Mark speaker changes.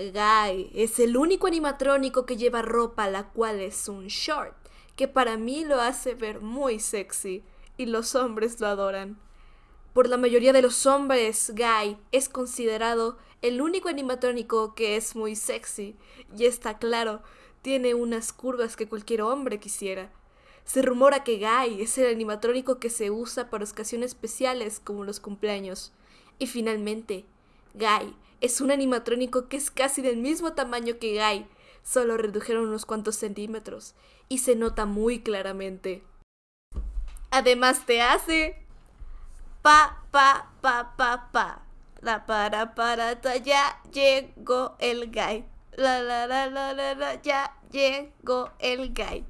Speaker 1: Guy es el único animatrónico que lleva ropa la cual es un short, que para mí lo hace ver muy sexy y los hombres lo adoran. Por la mayoría de los hombres, Guy es considerado el único animatrónico que es muy sexy y está claro, tiene unas curvas que cualquier hombre quisiera. Se rumora que Guy es el animatrónico que se usa para ocasiones especiales como los cumpleaños. Y finalmente, Guy es un animatrónico que es casi del mismo tamaño que Guy, solo redujeron unos cuantos centímetros y se nota muy claramente. Además te hace pa pa pa pa pa la para para ta, ya llegó el Guy. La la la la la la ya llegó el Guy.